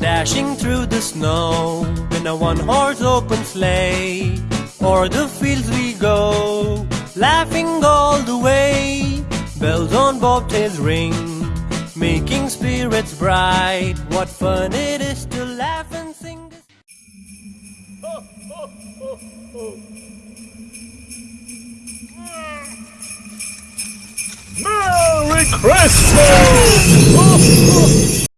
Dashing through the snow in a one horse open sleigh. O'er the fields we go, laughing all the way. Bells on bobtails ring, making spirits bright. What fun it is to laugh and sing. This- Merry Christmas!